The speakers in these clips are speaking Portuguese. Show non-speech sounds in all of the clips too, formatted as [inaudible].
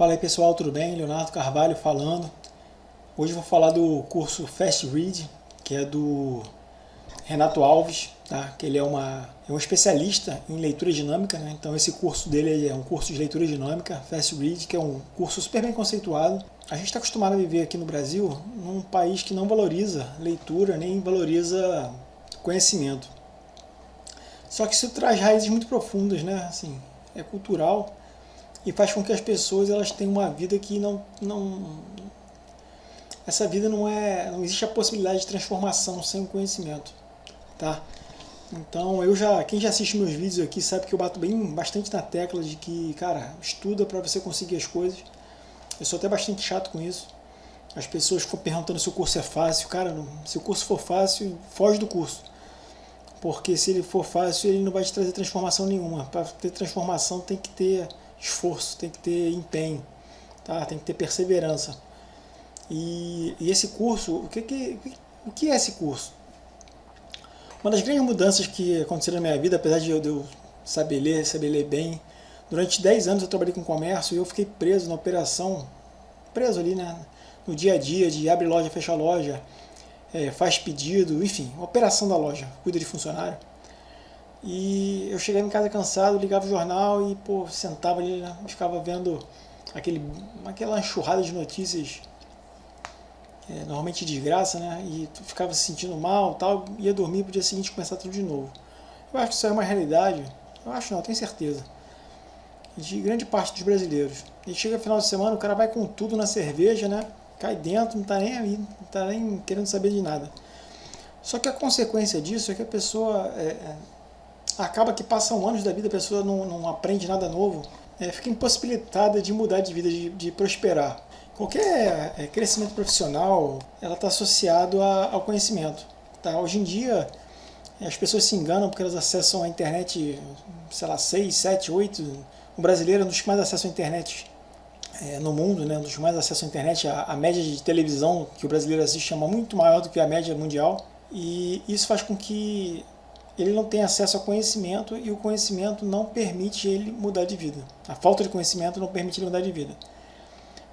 Fala aí pessoal, tudo bem? Leonardo Carvalho falando. Hoje vou falar do curso Fast Read, que é do Renato Alves, tá? que ele é, uma, é um especialista em leitura dinâmica, né? então esse curso dele é um curso de leitura dinâmica, Fast Read, que é um curso super bem conceituado. A gente está acostumado a viver aqui no Brasil num país que não valoriza leitura, nem valoriza conhecimento. Só que isso traz raízes muito profundas, né? Assim, é cultural e faz com que as pessoas elas tenham uma vida que não, não essa vida não é não existe a possibilidade de transformação sem o conhecimento tá? Então eu já quem já assiste meus vídeos aqui sabe que eu bato bem bastante na tecla de que cara estuda para você conseguir as coisas. Eu sou até bastante chato com isso. As pessoas ficam perguntando se o curso é fácil. Cara se o curso for fácil foge do curso. Porque se ele for fácil ele não vai te trazer transformação nenhuma. Para ter transformação tem que ter esforço, tem que ter empenho, tá? tem que ter perseverança. E, e esse curso, o que, que, o que é esse curso? Uma das grandes mudanças que aconteceram na minha vida, apesar de eu, saber ler, saber ler bem, durante 10 anos eu trabalhei com comércio e eu fiquei preso na operação, preso ali né, no dia a dia de abre loja, fecha loja, é, faz pedido, enfim, operação da loja, cuida de funcionário. E eu chegava em casa cansado, ligava o jornal e pô, sentava ali, né, ficava vendo aquele, aquela enxurrada de notícias, é, normalmente de desgraça, né? E ficava se sentindo mal tal, ia dormir pro dia seguinte começar tudo de novo. Eu acho que isso é uma realidade, eu acho não, tenho certeza, de grande parte dos brasileiros. E chega final de semana, o cara vai com tudo na cerveja, né? Cai dentro, não tá nem aí, não tá nem querendo saber de nada. Só que a consequência disso é que a pessoa é, é acaba que passam anos da vida, a pessoa não, não aprende nada novo, é, fica impossibilitada de mudar de vida, de, de prosperar. Qualquer é, crescimento profissional, ela está associado a, ao conhecimento. Tá? Hoje em dia, as pessoas se enganam porque elas acessam a internet, sei lá, 6, 7, 8. O brasileiro é um dos que mais acessa a internet é, no mundo, né? um dos que mais acessa a internet. A, a média de televisão que o brasileiro assiste é muito maior do que a média mundial. E isso faz com que ele não tem acesso ao conhecimento e o conhecimento não permite ele mudar de vida. A falta de conhecimento não permite ele mudar de vida.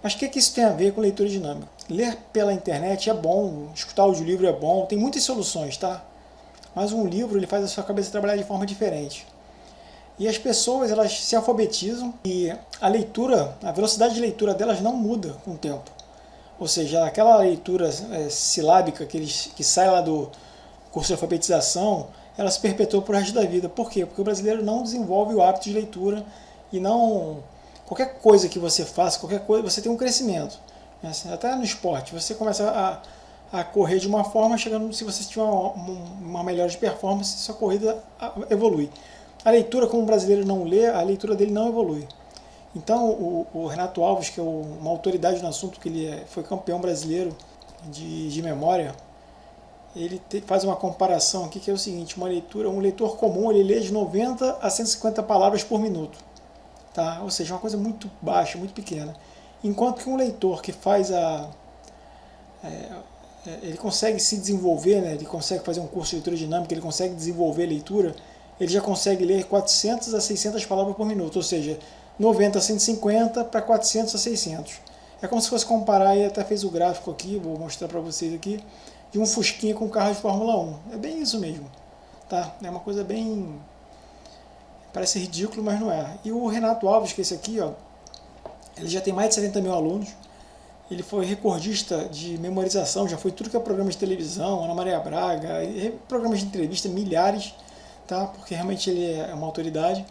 Mas o que, é que isso tem a ver com leitura dinâmica? Ler pela internet é bom, escutar audiolivro é bom, tem muitas soluções, tá? Mas um livro ele faz a sua cabeça trabalhar de forma diferente. E as pessoas elas se alfabetizam e a leitura, a velocidade de leitura delas não muda com o tempo. Ou seja, aquela leitura é, silábica que, eles, que sai lá do curso de alfabetização, ela se perpetua por resto da vida. Por quê? Porque o brasileiro não desenvolve o hábito de leitura e não... Qualquer coisa que você faça, qualquer coisa, você tem um crescimento. Né? Assim, até no esporte, você começa a, a correr de uma forma, chegando, se você tiver uma, uma melhor de performance, sua corrida evolui. A leitura, como o brasileiro não lê, a leitura dele não evolui. Então, o, o Renato Alves, que é uma autoridade no assunto, que ele é, foi campeão brasileiro de, de memória, ele te, faz uma comparação aqui que é o seguinte, uma leitura, um leitor comum ele lê de 90 a 150 palavras por minuto, tá? ou seja, uma coisa muito baixa, muito pequena. Enquanto que um leitor que faz a... É, é, ele consegue se desenvolver, né? ele consegue fazer um curso de leitura dinâmica, ele consegue desenvolver a leitura, ele já consegue ler 400 a 600 palavras por minuto, ou seja, 90 a 150 para 400 a 600. É como se fosse comparar, e até fez o gráfico aqui, vou mostrar para vocês aqui, um Fusquinha com carro de Fórmula 1. É bem isso mesmo. Tá? É uma coisa bem... Parece ridículo, mas não é. E o Renato Alves, que é esse aqui, ó, ele já tem mais de 70 mil alunos. Ele foi recordista de memorização, já foi tudo que é programa de televisão, Ana Maria Braga, programas de entrevista, milhares, tá? porque realmente ele é uma autoridade.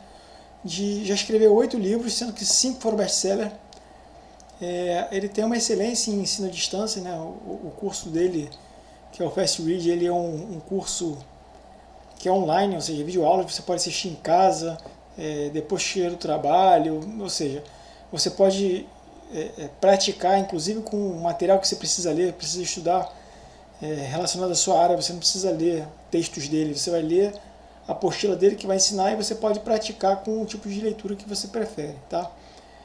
De, já escreveu oito livros, sendo que cinco foram best-seller. É, ele tem uma excelência em ensino à distância, né? o, o curso dele que é o Fast Read, ele é um, um curso que é online, ou seja, vídeo aula você pode assistir em casa, é, depois chegar do trabalho, ou seja, você pode é, é, praticar, inclusive com o material que você precisa ler, precisa estudar é, relacionado à sua área, você não precisa ler textos dele, você vai ler a apostila dele que vai ensinar e você pode praticar com o tipo de leitura que você prefere, tá?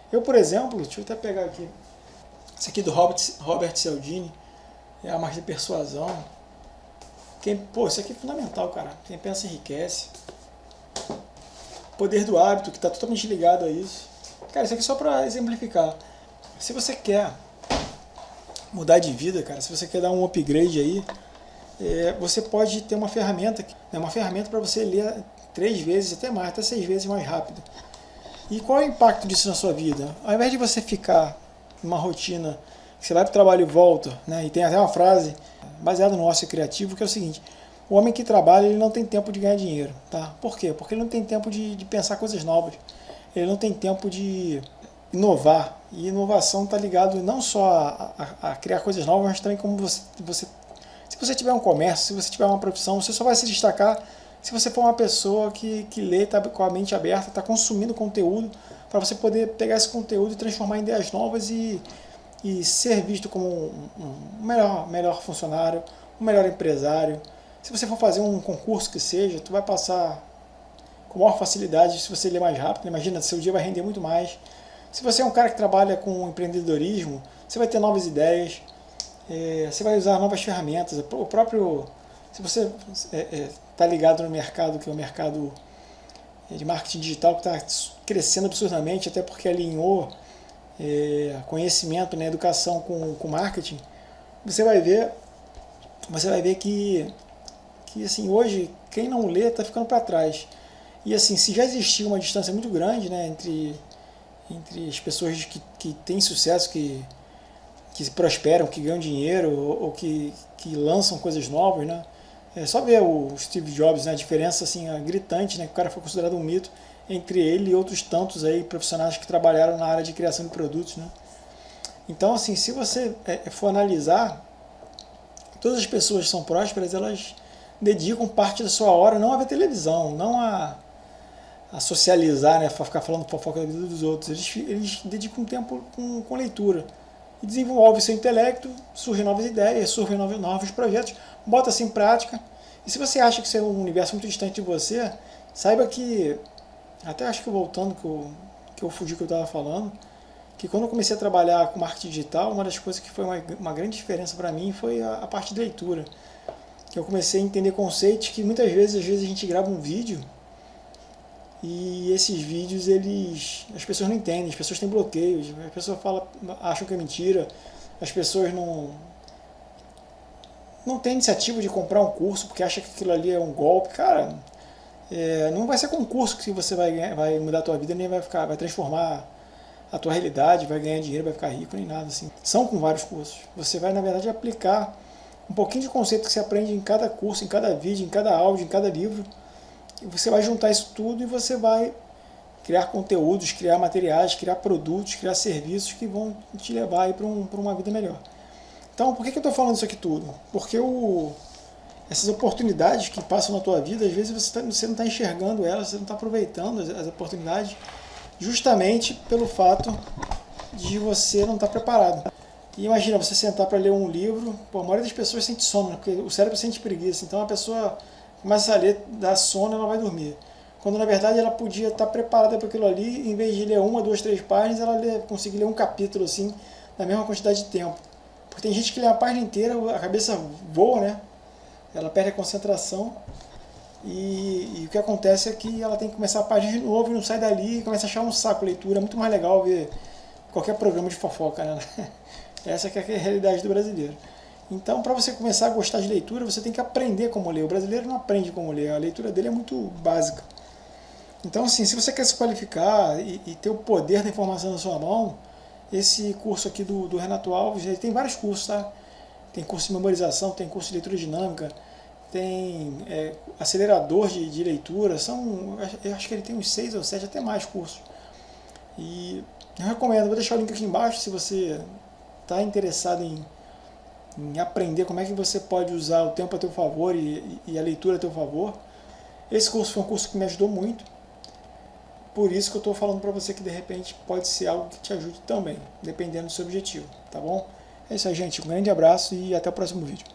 Eu, por exemplo, deixa eu até pegar aqui, esse aqui do Robert, Robert Cialdini, é a margem de persuasão. Quem, pô, isso aqui é fundamental, cara. Quem pensa enriquece. Poder do hábito, que está totalmente ligado a isso. Cara, isso aqui é só para exemplificar. Se você quer mudar de vida, cara, se você quer dar um upgrade aí, é, você pode ter uma ferramenta, né, uma ferramenta para você ler três vezes, até mais, até seis vezes mais rápido. E qual é o impacto disso na sua vida? Ao invés de você ficar numa rotina, você vai para o trabalho e volta, né, e tem até uma frase baseada no ócio criativo, que é o seguinte, o homem que trabalha ele não tem tempo de ganhar dinheiro. Tá? Por quê? Porque ele não tem tempo de, de pensar coisas novas, ele não tem tempo de inovar. E inovação está ligado não só a, a, a, criar coisas novas, mas também como você, você... Se você tiver um comércio, se você tiver uma profissão, você só vai se destacar se você for uma pessoa que, que lê, está com a mente aberta, está consumindo conteúdo, para você poder pegar esse conteúdo e transformar em ideias novas e, e ser visto como um, melhor, melhor funcionário, um melhor empresário. Se você for fazer um concurso que seja, tu vai passar com maior facilidade se você ler mais rápido. Imagina, seu dia vai render muito mais. Se você é um cara que trabalha com empreendedorismo, você vai ter novas ideias, é, você vai usar novas ferramentas. O próprio, se você está é, é, tá ligado no mercado, que é o mercado de marketing digital, que está crescendo absurdamente, até porque alinhou é, conhecimento, né, educação com, com marketing, você vai ver, você vai ver que, que assim, hoje quem não lê está ficando para trás. E assim, se já existia uma distância muito grande né, entre entre as pessoas que, que têm sucesso, que, que prosperam, que ganham dinheiro ou, ou que, que lançam coisas novas, né? É só ver o Steve Jobs, né? a diferença assim, a gritante, né? que o cara foi considerado um mito entre ele e outros tantos aí profissionais que trabalharam na área de criação de produtos. Né? Então, assim, se você é, for analisar, todas as pessoas que são prósperas, elas dedicam parte da sua hora não a ver televisão, não a a socializar, né, a ficar falando fofoca da vida dos outros. Eles, eles dedicam tempo com, com leitura. E desenvolve seu intelecto, surgem novas ideias, surgem novos, novos projetos, bota-se em prática. E se você acha que isso é um universo muito distante de você, saiba que, até acho que voltando, que eu, que eu fugi que eu estava falando, que quando eu comecei a trabalhar com marketing digital, uma das coisas que foi uma, uma grande diferença para mim foi a, a parte de leitura. Que eu comecei a entender conceitos que muitas vezes, às vezes a gente grava um vídeo e esses vídeos, eles as pessoas não entendem, as pessoas têm bloqueios, as pessoas falam, acham que é mentira, as pessoas não não têm iniciativa de comprar um curso porque acha que aquilo ali é um golpe. Cara, é, não vai ser com um curso que você vai, vai mudar a tua vida, nem vai, ficar, vai transformar a tua realidade, vai ganhar dinheiro, vai ficar rico, nem nada assim. São com vários cursos. Você vai, na verdade, aplicar um pouquinho de conceito que você aprende em cada curso, em cada vídeo, em cada áudio, em cada livro, você vai juntar isso tudo e você vai criar conteúdos, criar materiais, criar produtos, criar serviços que vão te levar para um, uma vida melhor. Então, por que, que eu estou falando isso aqui tudo? Porque o, essas oportunidades que passam na tua vida, às vezes você, tá, você não está enxergando elas, você não está aproveitando as, as, oportunidades, justamente pelo fato de você não estar tá preparado. E imagina você sentar para ler um livro, pô, a maioria das pessoas sente sono, né? porque o cérebro sente preguiça, então a pessoa começa a ler, dá sono, ela vai dormir. Quando na verdade ela podia estar preparada para aquilo ali, em vez de ler uma, duas, três páginas, ela lê, conseguir ler um capítulo assim, na mesma quantidade de tempo. Porque tem gente que lê a página inteira, a cabeça voa, né? Ela perde a concentração e, e, o que acontece é que ela tem que começar a página de novo e não sai dali e começa a achar um saco leitura. É muito mais legal ver qualquer programa de fofoca, né? [laughs] Essa é a realidade do brasileiro. Então, para você começar a gostar de leitura, você tem que aprender como ler. O brasileiro não aprende como ler, a leitura dele é muito básica. Então, assim, se você quer se qualificar e, e ter o poder da informação na sua mão, esse curso aqui do, do Renato Alves, ele tem vários cursos, tá? Tem curso de memorização, tem curso de leitura dinâmica, tem é, acelerador de, de leitura, são, eu acho que ele tem uns seis ou sete, até mais cursos. E eu recomendo, vou deixar o link aqui embaixo se você está interessado em em aprender como é que você pode usar o tempo a teu favor e, e a leitura a teu favor. Esse curso foi um curso que me ajudou muito, por isso que eu estou falando para você que de repente pode ser algo que te ajude também, dependendo do seu objetivo, tá bom? É isso aí, gente. Um grande abraço e até o próximo vídeo.